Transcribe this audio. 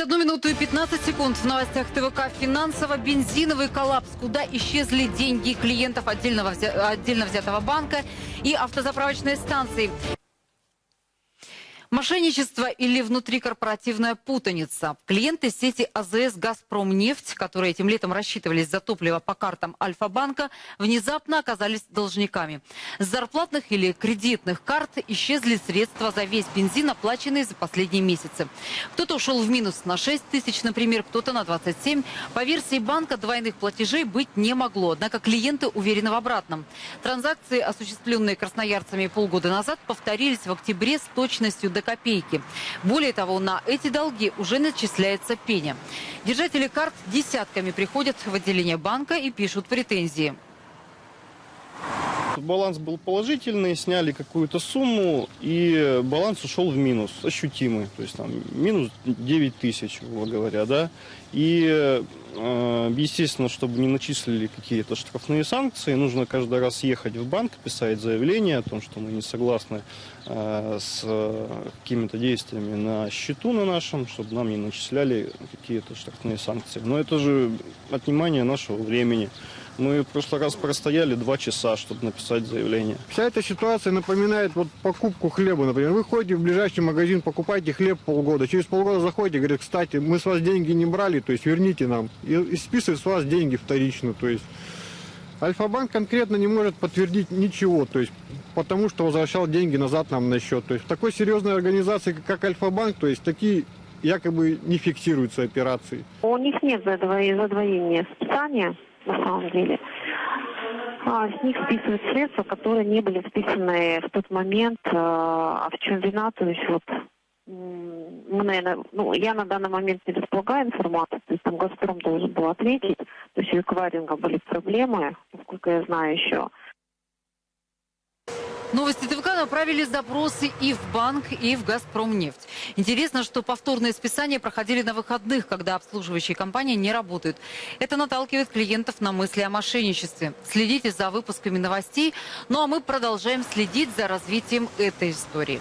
Через одну минуту и 15 секунд в новостях ТВК финансово-бензиновый коллапс. Куда исчезли деньги клиентов отдельного, отдельно взятого банка и автозаправочной станции. Мошенничество или внутрикорпоративная путаница. Клиенты сети АЗС «Газпромнефть», которые этим летом рассчитывались за топливо по картам Альфа-банка, внезапно оказались должниками. С зарплатных или кредитных карт исчезли средства за весь бензин, оплаченный за последние месяцы. Кто-то ушел в минус на 6 тысяч, например, кто-то на 27. По версии банка двойных платежей быть не могло, однако клиенты уверены в обратном. Транзакции, осуществленные красноярцами полгода назад, повторились в октябре с точностью до до копейки. Более того, на эти долги уже начисляется пеня. Держатели карт десятками приходят в отделение банка и пишут претензии. Баланс был положительный, сняли какую-то сумму, и баланс ушел в минус, ощутимый. То есть там минус 9 тысяч, грубо говоря, да. И, э, естественно, чтобы не начислили какие-то штрафные санкции, нужно каждый раз ехать в банк, писать заявление о том, что мы не согласны э, с какими-то действиями на счету на нашем, чтобы нам не начисляли какие-то штрафные санкции. Но это же отнимание нашего времени. Мы в прошлый раз простояли два часа, чтобы написать заявление. Вся эта ситуация напоминает вот покупку хлеба. Например, вы ходите в ближайший магазин, покупаете хлеб полгода. Через полгода заходите, говорят, кстати, мы с вас деньги не брали, то есть верните нам. И, и списывают с вас деньги вторично. То есть Альфа-банк конкретно не может подтвердить ничего, то есть потому что возвращал деньги назад нам на счет. То есть в такой серьезной организации, как Альфа-банк, то есть такие якобы не фиксируются операции. У них нет задвоения списания на самом деле. А, с них списывают средства, которые не были списаны в тот момент. А, а в чем вина? То есть вот мы, наверное, ну, я на данный момент не располагаю информацией, то есть там «Газпром» должен был ответить, то есть у эквайринга были проблемы, насколько я знаю еще. Новости ТВК направили запросы и в банк, и в «Газпромнефть». Интересно, что повторные списания проходили на выходных, когда обслуживающие компании не работают. Это наталкивает клиентов на мысли о мошенничестве. Следите за выпусками новостей. Ну а мы продолжаем следить за развитием этой истории.